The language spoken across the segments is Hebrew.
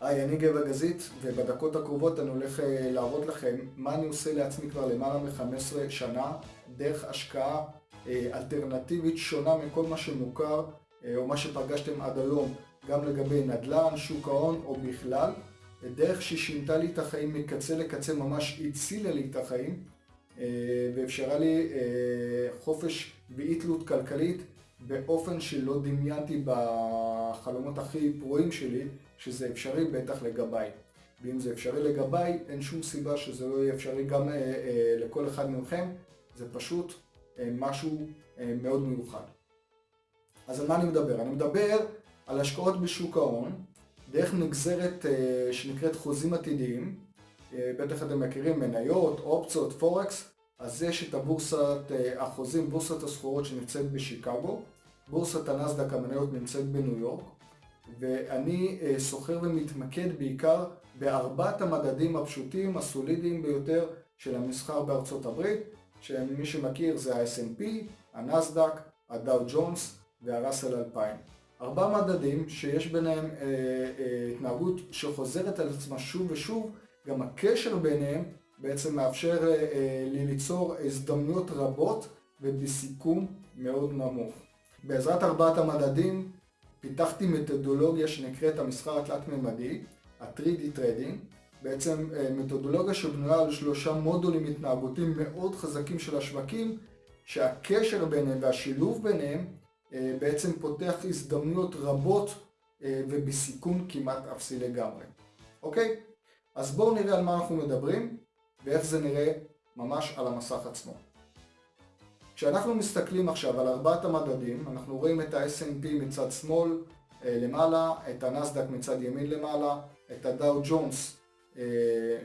היי, אני גבע גזית, ובדקות הקרובות אני הולך אה, להראות לכם מה אני עושה לעצמי כבר למעלה מ-15 שנה, דרך השקעה אה, אלטרנטיבית שונה מכל מה שמוכר, אה, או מה שפגשתם עד היום, גם לגבי נדל"ן, שוק ההון או בכלל. דרך ששינתה לי את החיים מקצה לקצה, ממש הצילה לי את החיים, ואפשרה לי חופש ואי תלות כלכלית באופן שלא דמיינתי בחלומות הכי פרועים שלי, שזה אפשרי בטח לגביי. ואם זה אפשרי לגביי, אין שום סיבה שזה לא יהיה אפשרי גם אה, אה, לכל אחד מכם, זה פשוט אה, משהו אה, מאוד מיוחד. אז על מה אני מדבר? אני מדבר על השקעות בשוק ההון, דרך נגזרת אה, שנקראת חוזים עתידיים, אה, בטח אתם מכירים מניות, אופציות, פורקס, אז יש את הבורסת אה, החוזים, בורסת הסחורות שנמצאת בשיקגו, בורסת הנסדק המניות נמצאת בניו יורק, ואני אה, סוחר ומתמקד בעיקר בארבעת המדדים הפשוטים, הסולידיים ביותר של המסחר בארצות הברית, שמי שמכיר זה ה-S&P, הנסדק, הדאו ג'ונס והראסל 2000. ארבעה מדדים שיש ביניהם אה, אה, התנהגות שחוזרת על עצמה שוב ושוב, גם הקשר ביניהם בעצם מאפשר אה, אה, לי ליצור הזדמנויות רבות ובסיכום מאוד נמוך. בעזרת ארבעת המדדים פיתחתי מתודולוגיה שנקראת המסחר התלת-ממדי, ה-3D Trading, בעצם אה, מתודולוגיה שבנויה על שלושה מודולים התנהגותיים מאוד חזקים של השווקים, שהקשר ביניהם והשילוב ביניהם אה, בעצם פותח הזדמנויות רבות אה, ובסיכון כמעט אפסי לגמרי. אוקיי? אז בואו נראה על מה אנחנו מדברים ואיך זה נראה ממש על המסך עצמו. כשאנחנו מסתכלים עכשיו על ארבעת המדדים, אנחנו רואים את ה-S&P מצד שמאל אה, למעלה, את הנסדק מצד ימין למעלה, את הדאו ג'ונס אה,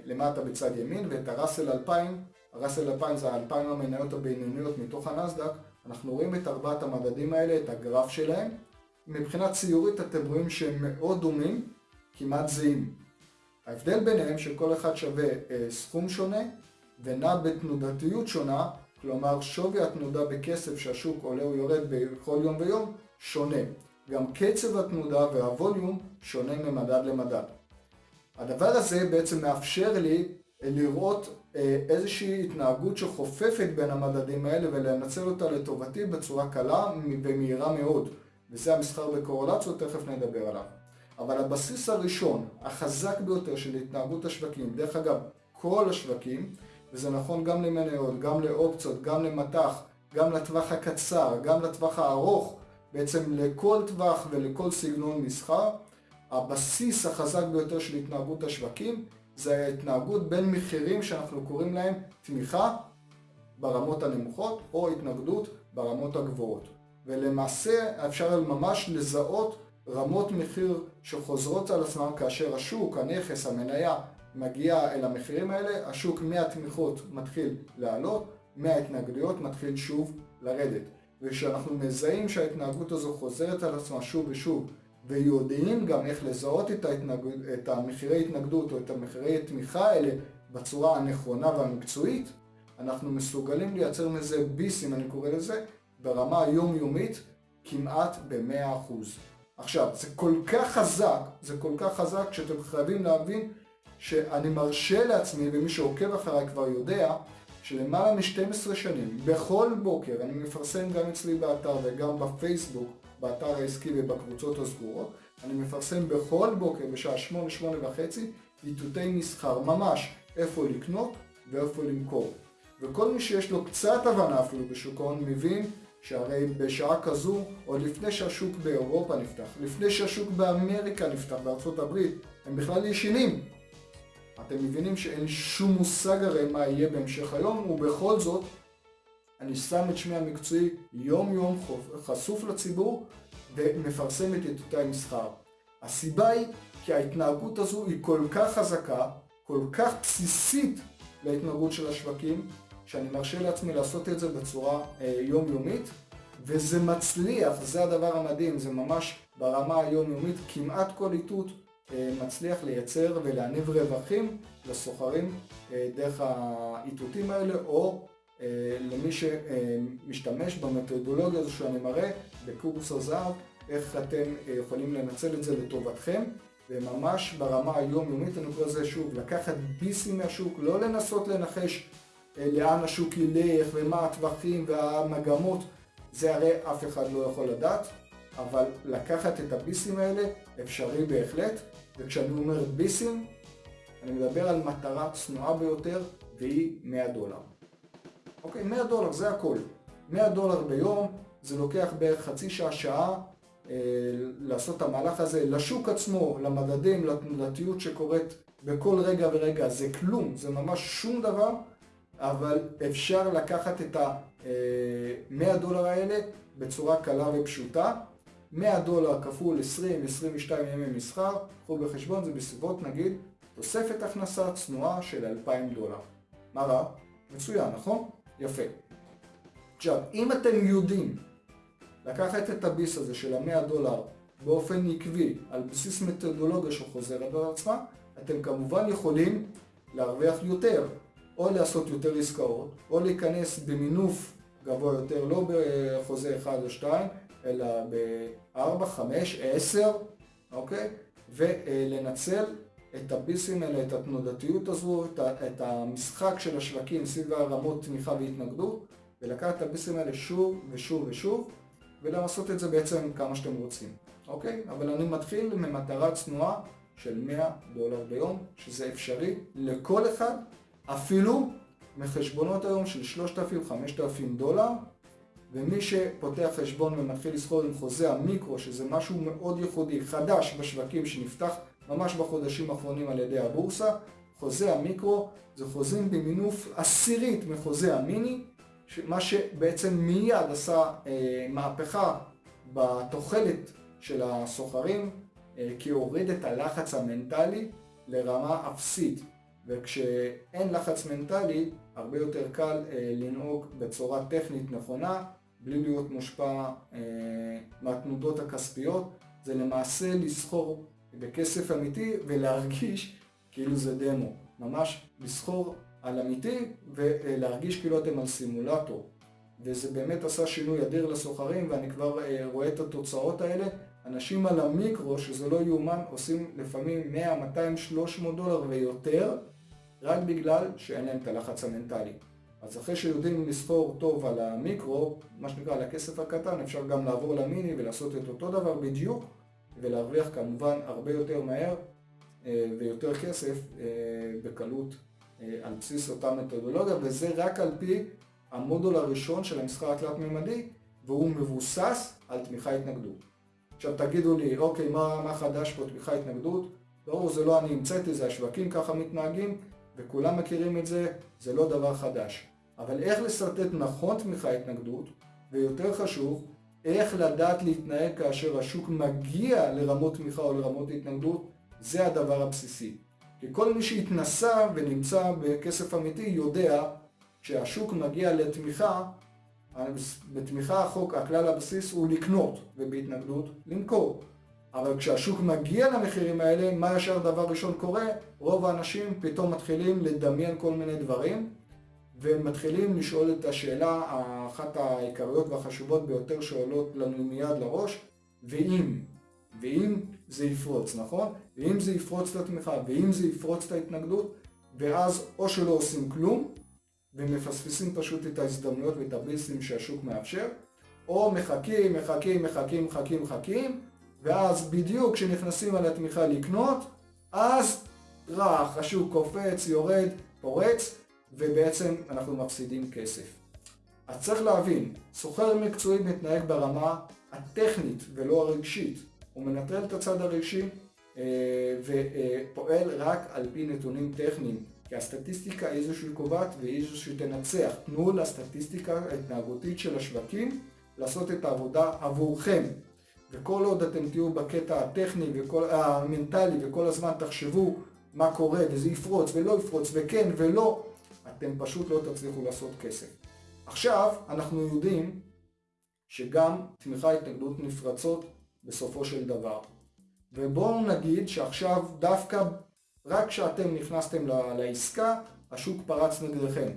למטה בצד ימין ואת הראסל 2000, הראסל 2000 זה ה-2000 המניות הבינוניות מתוך הנסדק, אנחנו רואים את ארבעת המדדים האלה, את הגרף שלהם. מבחינה ציורית אתם רואים שהם מאוד דומים, כמעט זהים. ההבדל ביניהם שכל אחד שווה אה, סכום שונה ונע בתנודתיות שונה כלומר שווי התנודה בכסף שהשוק עולה או יורד בכל יום ויום שונה. גם קצב התנודה והווליום שונה ממדד למדד. הדבר הזה בעצם מאפשר לי אה, לראות אה, איזושהי התנהגות שחופפת בין המדדים האלה ולנצל אותה לטובתי בצורה קלה ומהירה מאוד. וזה המסחר בקורולציות, תכף נדבר עליו. אבל הבסיס הראשון, החזק ביותר של התנהגות השווקים, דרך אגב, כל השווקים, וזה נכון גם למניות, גם לאופציות, גם למטח, גם לטווח הקצר, גם לטווח הארוך, בעצם לכל טווח ולכל סגנון מסחר. הבסיס החזק ביותר של התנהגות השווקים זה ההתנהגות בין מחירים שאנחנו קוראים להם תמיכה ברמות הנמוכות או התנגדות ברמות הגבוהות. ולמעשה אפשר ממש לזהות רמות מחיר שחוזרות על עצמם כאשר השוק, הנכס, המניה מגיע אל המחירים האלה, השוק מהתמיכות מתחיל לעלות, מההתנגדויות מתחיל שוב לרדת. וכשאנחנו מזהים שההתנהגות הזו חוזרת על עצמה שוב ושוב, ויודעים גם איך לזהות את, ההתנגד... את המחירי התנגדות או את המחירי תמיכה האלה בצורה הנכונה והמקצועית, אנחנו מסוגלים לייצר מזה ביסים, אני קורא לזה, ברמה היומיומית כמעט ב-100%. עכשיו, זה כל כך חזק, זה כל כך חזק שאתם חייבים להבין שאני מרשה לעצמי, ומי שעוקב אחריי כבר יודע, שלמעלה מ-12 שנים, בכל בוקר, אני מפרסם גם אצלי באתר וגם בפייסבוק, באתר העסקי ובקבוצות הסגורות, אני מפרסם בכל בוקר בשעה 8, 8 וחצי, איתותי מסחר, ממש איפה לקנות ואיפה למכור. וכל מי שיש לו קצת הבנה אפילו בשוק ההון מבין שהרי בשעה כזו, עוד לפני שהשוק באירופה נפתח, לפני שהשוק באמריקה נפתח, בארצות הברית, הם בכלל ישנים. אתם מבינים שאין שום מושג הרי מה יהיה בהמשך היום, ובכל זאת, אני שם את שמי המקצועי יום יום חשוף לציבור ומפרסם את עיתותי המסחר. הסיבה היא כי ההתנהגות הזו היא כל כך חזקה, כל כך בסיסית להתנהגות של השווקים, שאני מרשה לעצמי לעשות את זה בצורה אה, יומיומית, וזה מצליח, זה הדבר המדהים, זה ממש ברמה היומיומית, כמעט כל איתות אה, מצליח לייצר ולהניב רווחים לסוחרים אה, דרך האיתותים האלה, או למי שמשתמש במתודולוגיה הזו שאני מראה בקורס הזהב, איך אתם יכולים לנצל את זה לטובתכם. וממש ברמה היומיומית אני קורא לזה שוב, לקחת ביסים מהשוק, לא לנסות לנחש לאן השוק ילך ומה הטווחים והמגמות, זה הרי אף אחד לא יכול לדעת, אבל לקחת את הביסים האלה אפשרי בהחלט, וכשאני אומר ביסים, אני מדבר על מטרה צנועה ביותר, והיא 100 דולר. אוקיי, 100 דולר זה הכל. 100 דולר ביום, זה לוקח בערך חצי שעה, שעה אה, לעשות את המהלך הזה לשוק עצמו, למדדים, לתנודתיות שקורית בכל רגע ורגע. זה כלום, זה ממש שום דבר, אבל אפשר לקחת את ה-100 אה, דולר האלה בצורה קלה ופשוטה. 100 דולר כפול 20-22 ימי מסחר, קחו בחשבון, זה בסביבות נגיד תוספת הכנסה צנועה של 2,000 דולר. מה רע? מצוין, נכון? יפה. עכשיו, אם אתם יודעים לקחת את הביס הזה של המאה דולר באופן עקבי, על בסיס מתודולוגיה שחוזרת על עצמה, אתם כמובן יכולים להרוויח יותר, או לעשות יותר עסקאות, או להיכנס במינוף גבוה יותר, לא בחוזה 1 או 2, אלא ב-4, 5, 10, אוקיי? ולנצל את הביסים האלה, את התנודתיות הזו, את, את המשחק של השווקים סביב הרמות תמיכה והתנגדות, ולקחת את הביסים האלה שוב ושוב ושוב, ולעשות את זה בעצם כמה שאתם רוצים, אוקיי? אבל אני מתחיל ממטרה צנועה של 100 דולר ביום, שזה אפשרי לכל אחד, אפילו מחשבונות היום של 3,000-5,000 דולר, ומי שפותח חשבון ומתחיל לסחור עם חוזה המיקרו, שזה משהו מאוד ייחודי, חדש בשווקים שנפתח ממש בחודשים האחרונים על ידי הבורסה, חוזה המיקרו זה חוזים במינוף עשירית מחוזה המיני, מה שבעצם מיד עשה אה, מהפכה בתוחלת של הסוחרים, אה, כי הוריד את הלחץ המנטלי לרמה אפסית. וכשאין לחץ מנטלי, הרבה יותר קל אה, לנהוג בצורה טכנית נכונה, בלי להיות מושפע אה, מהתנודות הכספיות. זה למעשה לסחור בכסף אמיתי ולהרגיש כאילו זה דמו. ממש לסחור על אמיתי ולהרגיש כאילו אתם על סימולטור. וזה באמת עשה שינוי אדיר לסוחרים ואני כבר אה, רואה את התוצאות האלה. אנשים על המיקרו, שזה לא יאומן, עושים לפעמים 100, 200, 300 דולר ויותר, רק בגלל שאין להם את הלחץ המנטלי. אז אחרי שיודעים לספור טוב על המיקרו, מה שנקרא על הכסף הקטן, אפשר גם לעבור למיני ולעשות את אותו דבר בדיוק, ולהרוויח כמובן הרבה יותר מהר אה, ויותר כסף אה, בקלות אה, על בסיס אותה מתודולוגיה, וזה רק על פי המודול הראשון של המסחר התלת-ממדי, והוא מבוסס על תמיכה התנגדות. עכשיו תגידו לי, אוקיי, מה, מה חדש פה תמיכה התנגדות? ברור, זה לא אני המצאתי, זה השווקים ככה מתנהגים, וכולם מכירים את זה, זה לא דבר חדש. אבל איך לשרטט נכון תמיכה התנגדות, ויותר חשוב, איך לדעת להתנהג כאשר השוק מגיע לרמות תמיכה או לרמות התנגדות, זה הדבר הבסיסי. כי כל מי שהתנסה ונמצא בכסף אמיתי יודע שהשוק מגיע לתמיכה, בתמיכה החוק, הכלל הבסיס הוא לקנות, ובהתנגדות למכור. אבל כשהשוק מגיע למחירים האלה, מה ישר דבר ראשון קורה? רוב האנשים פתאום מתחילים לדמיין כל מיני דברים, ומתחילים לשאול את השאלה, אחת העיקריות והחשובות ביותר שעולות לנו מיד לראש, ואם, ואם זה יפרוץ, נכון? ואם זה יפרוץ את התמיכה, ואם זה יפרוץ את ההתנגדות, ואז או שלא עושים כלום, ומפספסים פשוט את ההזדמנויות ואת הביסים שהשוק מאפשר, או מחכים, מחכים, מחכים, מחכים, מחכים, ואז בדיוק כשנכנסים על התמיכה לקנות, אז רך, השוק קופץ, יורד, פורץ, ובעצם אנחנו מפסידים כסף. אז צריך להבין, סוחר מקצועי מתנהג ברמה הטכנית ולא הרגשית. הוא מנטרל את הצד הרגשי אה, ופועל רק על פי נתונים טכניים. כי הסטטיסטיקה היא זו שהיא קובעת והיא זו שתנצח. תנו לסטטיסטיקה ההתנהגותית של השווקים לעשות את העבודה עבורכם. וכל עוד אתם תהיו בקטע הטכני והמנטלי וכל הזמן תחשבו מה קורה וזה יפרוץ ולא יפרוץ וכן ולא, אתם פשוט לא תצליחו לעשות כסף. עכשיו אנחנו יודעים שגם תמיכה התנגדות נפרצות בסופו של דבר. ובואו נגיד שעכשיו דווקא רק כשאתם נכנסתם לעסקה, השוק פרץ נגדכם.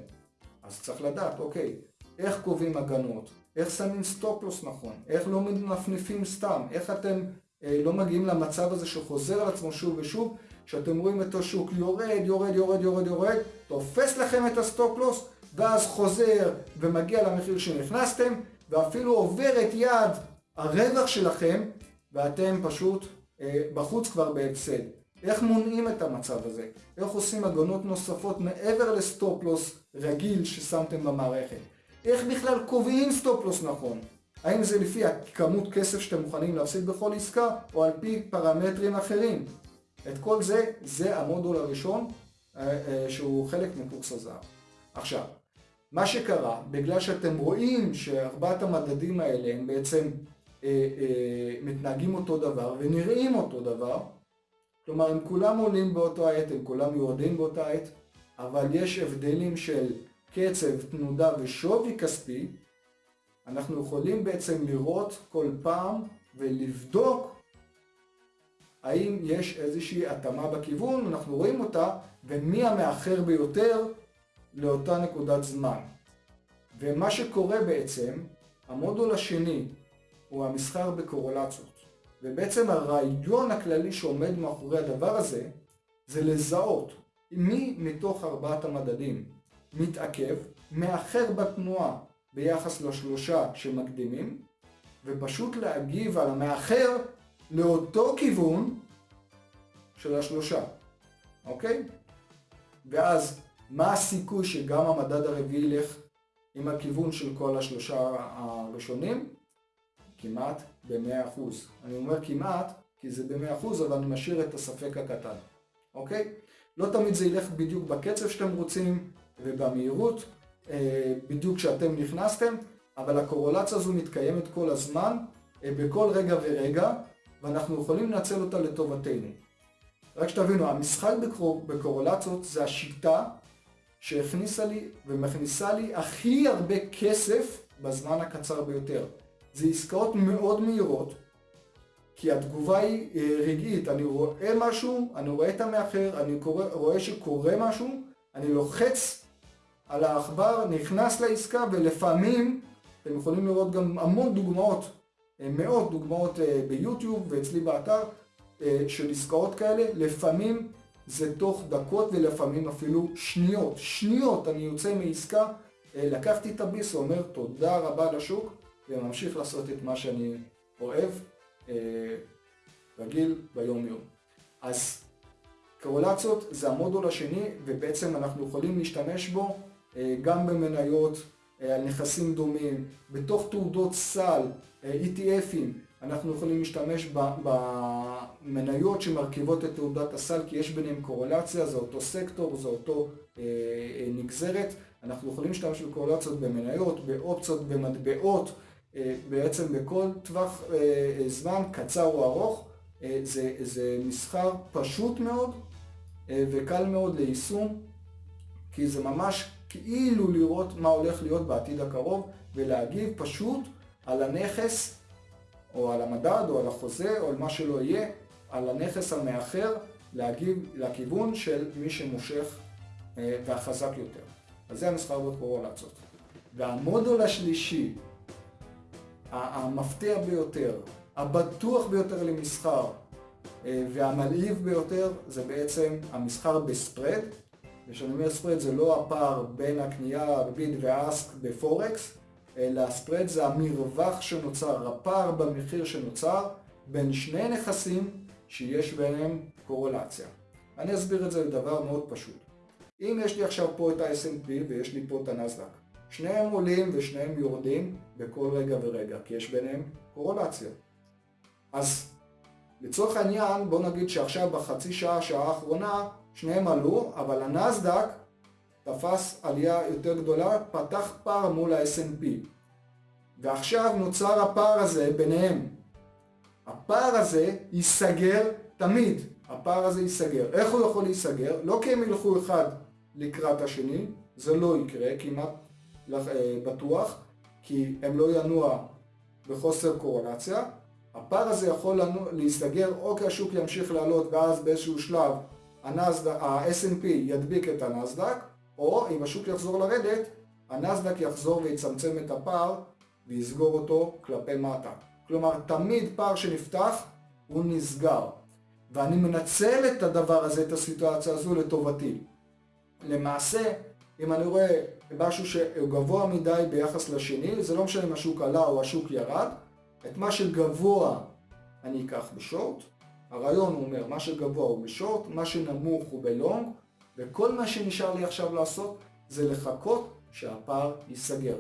אז צריך לדעת, אוקיי, איך קובעים הגנות, איך שמים stop loss נכון, איך לא מנפנפים סתם, איך אתם לא מגיעים למצב הזה שחוזר על עצמו שוב ושוב, שאתם רואים את השוק יורד, יורד, יורד, יורד, יורד, תופס לכם את ה stop loss, ואז חוזר ומגיע למחיר שנכנסתם, ואפילו עובר את יעד הרווח שלכם, ואתם פשוט אה, בחוץ כבר בהפסד. איך מונעים את המצב הזה? איך עושים הגנות נוספות מעבר ל stop loss רגיל ששמתם במערכת? איך בכלל קובעים stop loss נכון? האם זה לפי הכמות כסף שאתם מוכנים להפסיד בכל עסקה, או על פי פרמטרים אחרים? את כל זה, זה המודול הראשון אה, אה, שהוא חלק מקורס הזהב. עכשיו, מה שקרה, בגלל שאתם רואים שארבעת המדדים האלה הם בעצם אה, אה, מתנהגים אותו דבר ונראים אותו דבר, כלומר הם כולם עולים באותו העת, הם כולם יורדים באותה עת, אבל יש הבדלים של קצב, תנודה ושווי כספי, אנחנו יכולים בעצם לראות כל פעם ולבדוק האם יש איזושהי התאמה בכיוון, אנחנו רואים אותה, ומי המאחר ביותר לאותה נקודת זמן. ומה שקורה בעצם, המודול השני הוא המסחר בקורולציות. ובעצם הרעיון הכללי שעומד מאחורי הדבר הזה, זה לזהות מי מתוך ארבעת המדדים מתעכב, מאחר בתנועה ביחס לשלושה שמקדימים, ופשוט להגיב על המאחר לאותו כיוון של השלושה, אוקיי? ואז מה הסיכוי שגם המדד הרביעי ילך עם הכיוון של כל השלושה הראשונים? כמעט ב-100%. אני אומר כמעט, כי זה ב-100%, אבל אני משאיר את הספק הקטן, אוקיי? לא תמיד זה ילך בדיוק בקצב שאתם רוצים ובמהירות, אה, בדיוק כשאתם נכנסתם, אבל הקורולציה הזו מתקיימת כל הזמן, אה, בכל רגע ורגע, ואנחנו יכולים לנצל אותה לטובתנו. רק שתבינו, המשחק בקור... בקורולציות זה השיטה שהכניסה לי ומכניסה לי הכי הרבה כסף בזמן הקצר ביותר. זה עסקאות מאוד מהירות, כי התגובה היא אה, רגעית, אני רואה משהו, אני רואה את המאחר, אני קורא, רואה שקורה משהו, אני לוחץ על העכבר, נכנס לעסקה ולפעמים, אתם יכולים לראות גם המון דוגמאות, אה, מאות דוגמאות אה, ביוטיוב ואצלי באתר של עסקאות כאלה, לפעמים זה תוך דקות ולפעמים אפילו שניות. שניות אני יוצא מעסקה, לקחתי את הביס ואומר תודה רבה לשוק וממשיך לעשות את מה שאני אוהב, רגיל ביום יום. אז קורולציות זה המודול השני ובעצם אנחנו יכולים להשתמש בו גם במניות, על נכסים דומים, בתוך תעודות סל, ETFים, אנחנו יכולים להשתמש במניות שמרכיבות את תעודת הסל כי יש ביניהם קורולציה, זה אותו סקטור, זה אותו אה, אה, נגזרת. אנחנו יכולים להשתמש בקורולציות במניות, באופציות, במטבעות, אה, בעצם בכל טווח אה, אה, זמן, קצר או ארוך. אה, זה, זה מסחר פשוט מאוד אה, וקל מאוד ליישום, כי זה ממש כאילו לראות מה הולך להיות בעתיד הקרוב ולהגיב פשוט על הנכס או על המדד, או על החוזה, או על מה שלא יהיה, על הנכס המאחר, להגיב לכיוון של מי שמושך אה, והחזק יותר. אז זה המסחר בקורולציות. והמודול השלישי, המפתיע ביותר, הבטוח ביותר למסחר אה, והמלהיב ביותר, זה בעצם המסחר בספרד. וכשאני אומר ספרד זה לא הפער בין הקנייה, הריבית והאסק בפורקס, אלא הספרד זה המרווח שנוצר, הפער במחיר שנוצר בין שני נכסים שיש ביניהם קורולציה. אני אסביר את זה לדבר מאוד פשוט. אם יש לי עכשיו פה את ה-S&P ויש לי פה את הנסדק, שניהם עולים ושניהם יורדים בכל רגע ורגע, כי יש ביניהם קורולציה. אז לצורך העניין בוא נגיד שעכשיו בחצי שעה, שעה האחרונה, שניהם עלו, אבל הנסדק תפס עלייה יותר גדולה, פתח פער מול ה-S&P. ועכשיו נוצר הפער הזה ביניהם. הפער הזה ייסגר תמיד. הפער הזה ייסגר. איך הוא יכול להיסגר? לא כי הם ילכו אחד לקראת השני, זה לא יקרה, כמעט אה, בטוח, כי הם לא ינוע בחוסר קורלציה. הפער הזה יכול להיסגר או כי השוק ימשיך לעלות ואז באיזשהו שלב ה-S&P ידביק את הנסדק, או אם השוק יחזור לרדת, הנסדק יחזור ויצמצם את הפער ויסגור אותו כלפי מטה. כלומר, תמיד פער שנפתח הוא נסגר. ואני מנצל את הדבר הזה, את הסיטואציה הזו לטובתי. למעשה, אם אני רואה משהו שהוא גבוה מדי ביחס לשני, זה לא משנה אם השוק עלה או השוק ירד, את מה שגבוה אני אקח בשורט, הרעיון הוא אומר, מה שגבוה הוא בשורט, מה שנמוך הוא בלונג, וכל מה שנשאר לי עכשיו לעשות זה לחכות שהפער ייסגר.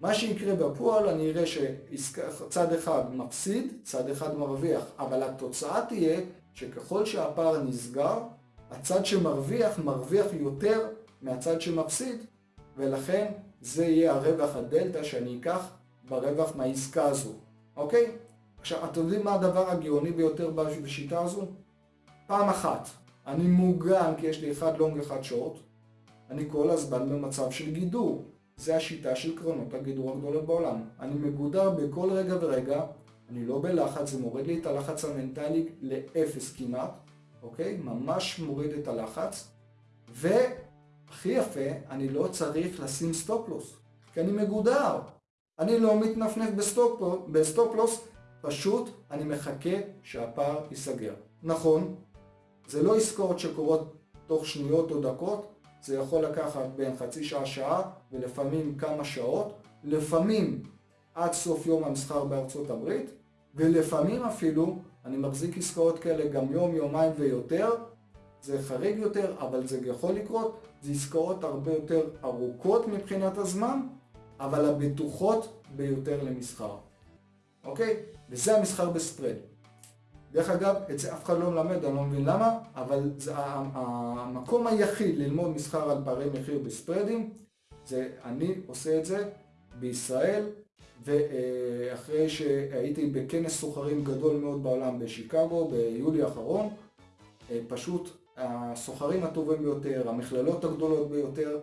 מה שיקרה בפועל, אני אראה שצד אחד מפסיד, צד אחד מרוויח, אבל התוצאה תהיה שככל שהפער נסגר, הצד שמרוויח מרוויח יותר מהצד שמפסיד, ולכן זה יהיה הרווח הדלתא שאני אקח ברווח מהעסקה הזו, אוקיי? עכשיו, אתם יודעים מה הדבר הגאוני ביותר בשיטה הזו? פעם אחת, אני מוגן כי יש לי אחד לונג אחד שורט, אני כל הזמן במצב של גידור. זה השיטה של קרנות הגידור הגדולות בעולם. אני מגודר בכל רגע ורגע, אני לא בלחץ, זה מוריד לי את הלחץ המנטלי לאפס כמעט, אוקיי? ממש מוריד את הלחץ. והכי יפה, אני לא צריך לשים סטופלוס, כי אני מגודר. אני לא מתנפנף בסטופלוס, פשוט אני מחכה שהפער ייסגר. נכון, זה לא עסקאות שקורות תוך שניות או דקות, זה יכול לקחת בין חצי שעה, שעה, ולפעמים כמה שעות, לפעמים עד סוף יום המסחר בארצות הברית, ולפעמים אפילו, אני מחזיק עסקאות כאלה גם יום, יומיים ויותר, זה חריג יותר, אבל זה יכול לקרות, זה עסקאות הרבה יותר ארוכות מבחינת הזמן, אבל הבטוחות ביותר למסחר. אוקיי? וזה המסחר בספרד. דרך אגב, את זה אף אחד לא מלמד, אני לא מבין למה, אבל זה המקום היחיד ללמוד מסחר על פערי מחיר בספרדים, זה אני עושה את זה בישראל, ואחרי שהייתי בכנס סוחרים גדול מאוד בעולם בשיקגו ביולי האחרון, פשוט הסוחרים הטובים ביותר, המכללות הגדולות ביותר,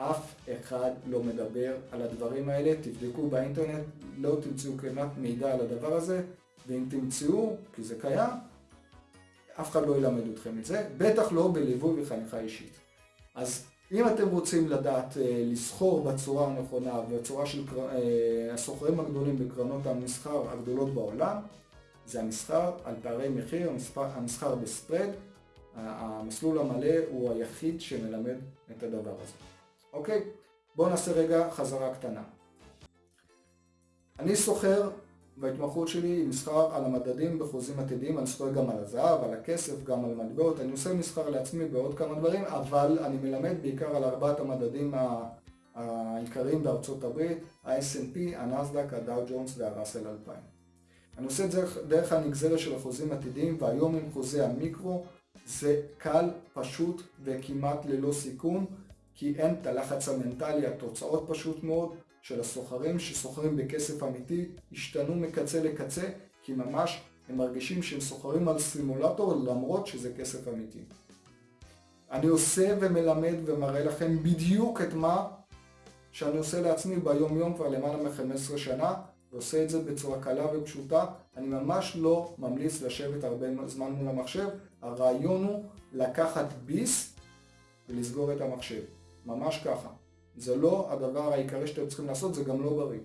אף אחד לא מדבר על הדברים האלה, תבדקו באינטרנט, לא תמצאו כמעט מידע על הדבר הזה, ואם תמצאו, כי זה קיים, אף אחד לא ילמד אתכם את זה, בטח לא בליווי וחניכה אישית. אז אם אתם רוצים לדעת אה, לסחור בצורה הנכונה, בצורה של אה, הסוחרים הגדולים בקרנות המסחר הגדולות בעולם, זה המסחר על פערי מחיר, המסחר בספרד, המסלול המלא הוא היחיד שמלמד את הדבר הזה. אוקיי? בואו נעשה רגע חזרה קטנה. אני סוחר בהתמחות שלי מסחר על המדדים בחוזים עתידיים, אני סוחר גם על הזהב, על הכסף, גם על מטבעות, אני עושה מסחר לעצמי בעוד כמה דברים, אבל אני מלמד בעיקר על ארבעת המדדים העיקריים בארצות הברית, ה-S&P, הנסדק, הדאו ג'ונס והראסל 2000. אני עושה את זה דרך הנגזרת של החוזים עתידיים, והיום עם חוזי המיקרו זה קל, פשוט וכמעט ללא סיכון, כי אין את הלחץ המנטלי, התוצאות פשוט מאוד. של הסוחרים שסוחרים בכסף אמיתי השתנו מקצה לקצה כי ממש הם מרגישים שהם סוחרים על סימולטור למרות שזה כסף אמיתי. אני עושה ומלמד ומראה לכם בדיוק את מה שאני עושה לעצמי ביום יום כבר למעלה מ-15 שנה ועושה את זה בצורה קלה ופשוטה. אני ממש לא ממליץ לשבת הרבה זמן מול המחשב. הרעיון הוא לקחת ביס ולסגור את המחשב. ממש ככה. זה לא הדבר העיקרי שאתם צריכים לעשות, זה גם לא בריא.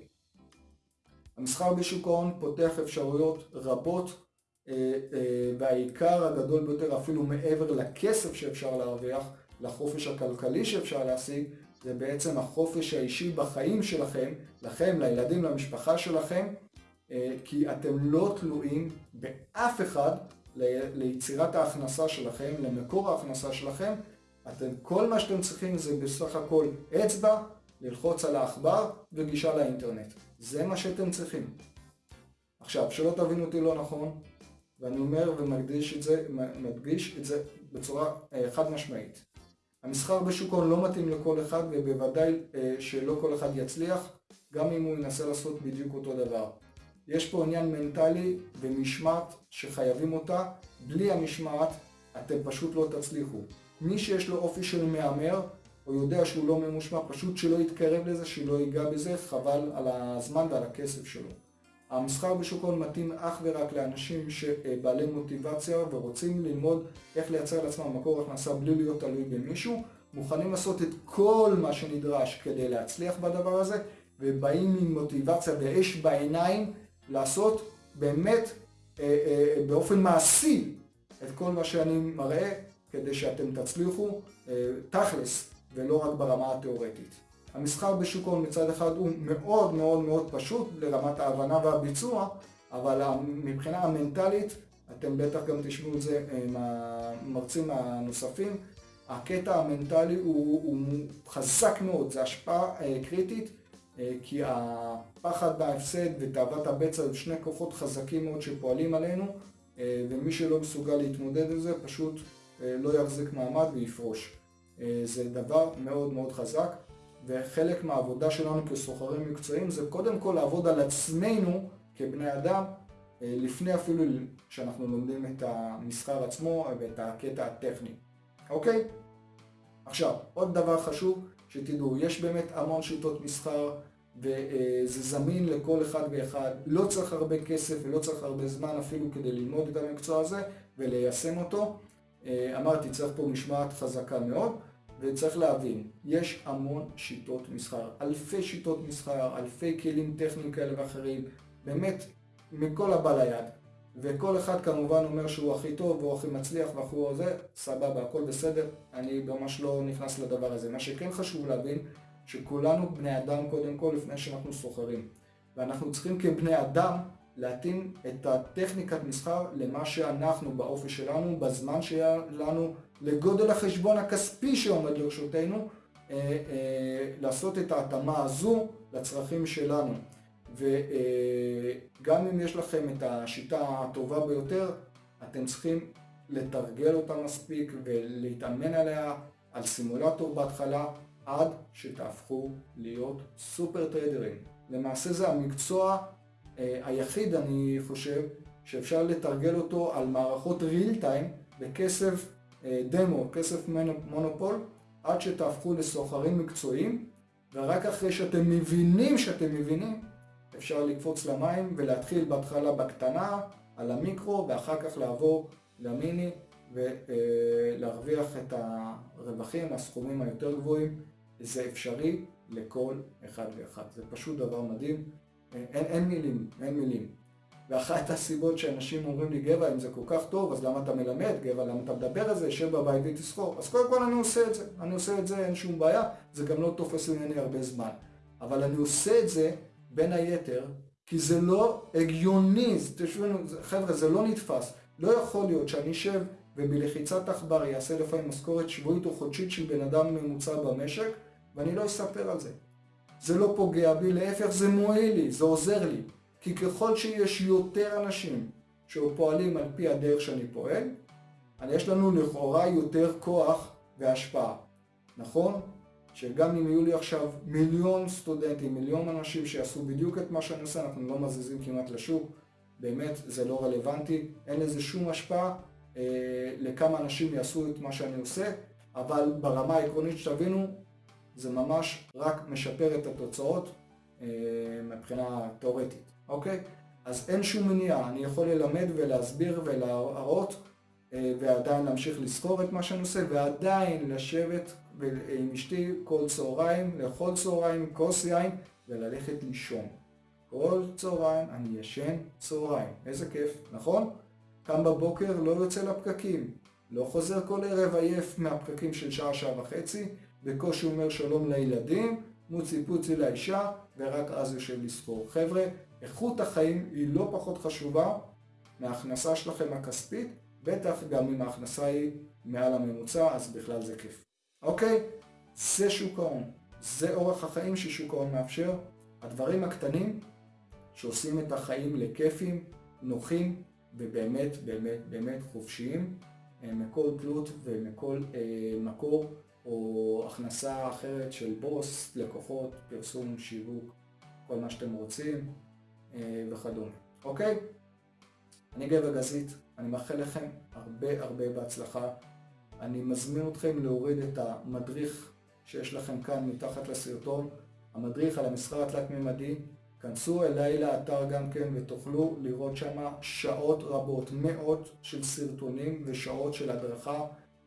המסחר בשוק ההון פותח אפשרויות רבות אה, אה, והעיקר הגדול ביותר אפילו מעבר לכסף שאפשר להרוויח, לחופש הכלכלי שאפשר להשיג, זה בעצם החופש האישי בחיים שלכם, לכם, לילדים, למשפחה שלכם, אה, כי אתם לא תלויים באף אחד ליצירת ההכנסה שלכם, למקור ההכנסה שלכם, אתם, כל מה שאתם צריכים זה בסך הכל אצבע, ללחוץ על העכבר וגישה לאינטרנט. זה מה שאתם צריכים. עכשיו, שלא תבינו אותי לא נכון, ואני אומר ומדגיש את זה, מדגיש את זה בצורה אה, חד משמעית. המסחר בשוק ההון לא מתאים לכל אחד ובוודאי אה, שלא כל אחד יצליח, גם אם הוא ינסה לעשות בדיוק אותו דבר. יש פה עניין מנטלי ומשמעת שחייבים אותה, בלי המשמעת אתם פשוט לא תצליחו. מי שיש לו אופי של מהמר, או יודע שהוא לא ממושמע, פשוט שלא יתקרב לזה, שלא ייגע בזה, חבל על הזמן ועל הכסף שלו. המסחר בשוק ההון מתאים אך ורק לאנשים שבעלי מוטיבציה ורוצים ללמוד איך לייצר לעצמם מקור הכנסה בלי להיות תלוי במישהו, מוכנים לעשות את כל מה שנדרש כדי להצליח בדבר הזה, ובאים עם מוטיבציה ואש בעיניים לעשות באמת באופן מעשי את כל מה שאני מראה כדי שאתם תצליחו תכלס ולא רק ברמה התיאורטית. המסחר בשוק ההון מצד אחד הוא מאוד מאוד מאוד פשוט לרמת ההבנה והביצוע, אבל מבחינה המנטלית, אתם בטח גם תשמעו את זה מהמרצים הנוספים, הקטע המנטלי הוא, הוא חזק מאוד, זה השפעה אה, קריטית, אה, כי הפחד מההפסד ותאוות הבצע הם שני כוחות חזקים מאוד שפועלים עלינו, אה, ומי שלא מסוגל להתמודד עם זה פשוט לא יחזיק מעמד ויפרוש. זה דבר מאוד מאוד חזק. וחלק מהעבודה שלנו כסוחרים מקצועיים זה קודם כל לעבוד על עצמנו כבני אדם אה, לפני אפילו שאנחנו לומדים את המסחר עצמו ואת הקטע הטכני, אוקיי? עכשיו, עוד דבר חשוב שתדעו, יש באמת המון שיטות מסחר וזה זמין לכל אחד ואחד, לא צריך הרבה כסף ולא צריך הרבה זמן אפילו כדי ללמוד את המקצוע הזה וליישם אותו. אה, אמרתי, צריך פה משמעת חזקה מאוד. וצריך להבין, יש המון שיטות מסחר, אלפי שיטות מסחר, אלפי כלים טכניים כאלה ואחרים, באמת מכל הבא ליד. וכל אחד כמובן אומר שהוא הכי טוב והוא הכי מצליח והוא זה, סבבה, הכל בסדר, אני ממש לא נכנס לדבר הזה. מה שכן חשוב להבין, שכולנו בני אדם קודם כל לפני שאנחנו סוחרים. ואנחנו צריכים כבני אדם להתאים את הטכניקת מסחר למה שאנחנו באופי שלנו, בזמן שהיה לנו, לגודל החשבון הכספי שעומד לרשותנו, אה, אה, לעשות את ההתאמה הזו לצרכים שלנו. וגם אם יש לכם את השיטה הטובה ביותר, אתם צריכים לתרגל אותה מספיק ולהתאמן עליה על סימולטור בהתחלה, עד שתהפכו להיות סופר טריידרים. למעשה זה המקצוע אה, היחיד, אני חושב, שאפשר לתרגל אותו על מערכות real time בכסף אה, דמו, כסף מונופול, עד שתהפכו לסוחרים מקצועיים, ורק אחרי שאתם מבינים שאתם מבינים, אפשר לקפוץ למים ולהתחיל בהתחלה בקטנה, על המיקרו, ואחר כך לעבור למיני ולהרוויח את הרווחים, הסכומים היותר גבוהים. זה אפשרי לכל אחד ואחד. זה פשוט דבר מדהים. אין, אין מילים, אין מילים. ואחת הסיבות שאנשים אומרים לי, גבע, אם זה כל כך טוב, אז למה אתה מלמד? גבע, למה אתה מדבר על זה? יושב בבית ותסחור. אז קודם כל אני עושה את זה. אני עושה את זה, אין שום בעיה. זה גם לא תופס ממני הרבה זמן. אבל אני עושה את זה, בין היתר, כי זה לא הגיוני. תשמעו, חבר'ה, זה לא נתפס. לא יכול להיות שאני אשב ובלחיצת עכבר יעשה לפעמים משכורת שבועית או חודשית של בן אדם ממוצע במשק, ואני לא אספר על זה. זה לא פוגע בי, להפך זה מועיל לי, זה עוזר לי. כי ככל שיש יותר אנשים שפועלים על פי הדרך שאני פועל, יש לנו לכאורה יותר כוח והשפעה. נכון? שגם אם יהיו לי עכשיו מיליון סטודנטים, מיליון אנשים שיעשו בדיוק את מה שאני עושה, אנחנו לא מזיזים כמעט לשוק, באמת זה לא רלוונטי, אין לזה שום השפעה אה, לכמה אנשים יעשו את מה שאני עושה, אבל ברמה העקרונית שתבינו, זה ממש רק משפר את התוצאות אה, מבחינה תאורטית, אוקיי? אז אין שום מניעה, אני יכול ללמד ולהסביר ולהראות אה, ועדיין להמשיך לזכור את מה שאני עושה ועדיין לשבת עם אשתי כל צהריים, לאכול צהריים, כוס יין וללכת לישון. כל צהריים אני ישן צהריים, איזה כיף, נכון? קם בבוקר, לא יוצא לפקקים, לא חוזר כל ערב עייף מהפקקים של שעה, שעה וחצי, בקושי אומר שלום לילדים, מוצי פוצי לאישה, ורק אז יושב לספור. חבר'ה, איכות החיים היא לא פחות חשובה מההכנסה שלכם הכספית, בטח גם אם ההכנסה היא מעל הממוצע, אז בכלל זה כיף. אוקיי? זה שוק ההון. זה אורח החיים ששוק ההון מאפשר. הדברים הקטנים שעושים את החיים לכיפים, נוחים ובאמת באמת באמת חופשיים מכל תלות ומכל אה, מקור או הכנסה אחרת של בוס, לקוחות, פרסום, שיווק, כל מה שאתם רוצים אה, וכדומה. אוקיי? אני גבר גזית, אני מאחל לכם הרבה הרבה בהצלחה. אני מזמין אתכם להוריד את המדריך שיש לכם כאן מתחת לסרטון, המדריך על המסחר התלת-ממדי. כנסו אליי לאתר גם כן ותוכלו לראות שם שעות רבות, מאות של סרטונים ושעות של הדרכה,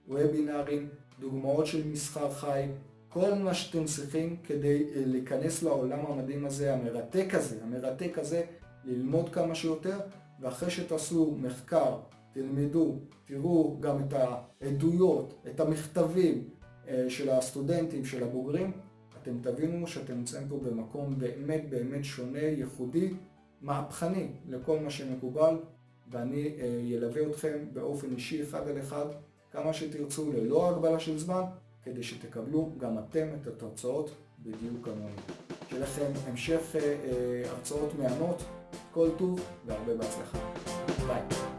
וובינארים, דוגמאות של מסחר חי, כל מה שאתם צריכים כדי אה, להיכנס לעולם המדהים הזה, המרתק הזה, המרתק הזה, ללמוד כמה שיותר ואחרי שתעשו מחקר, תלמדו, תראו גם את העדויות, את המכתבים אה, של הסטודנטים, של הבוגרים, אתם תבינו שאתם נמצאים פה במקום באמת באמת שונה, ייחודי, מהפכני לכל מה שמקובל, ואני ילווה אה, אתכם באופן אישי אחד על אחד, כמה שתרצו, ללא הגבלה של זמן, כדי שתקבלו גם אתם את התוצאות בדיוק כמוני. שיהיה לכם המשך אה, הרצאות מהנות, כל טוב והרבה בהצלחה. ביי.